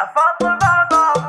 I fought the wrong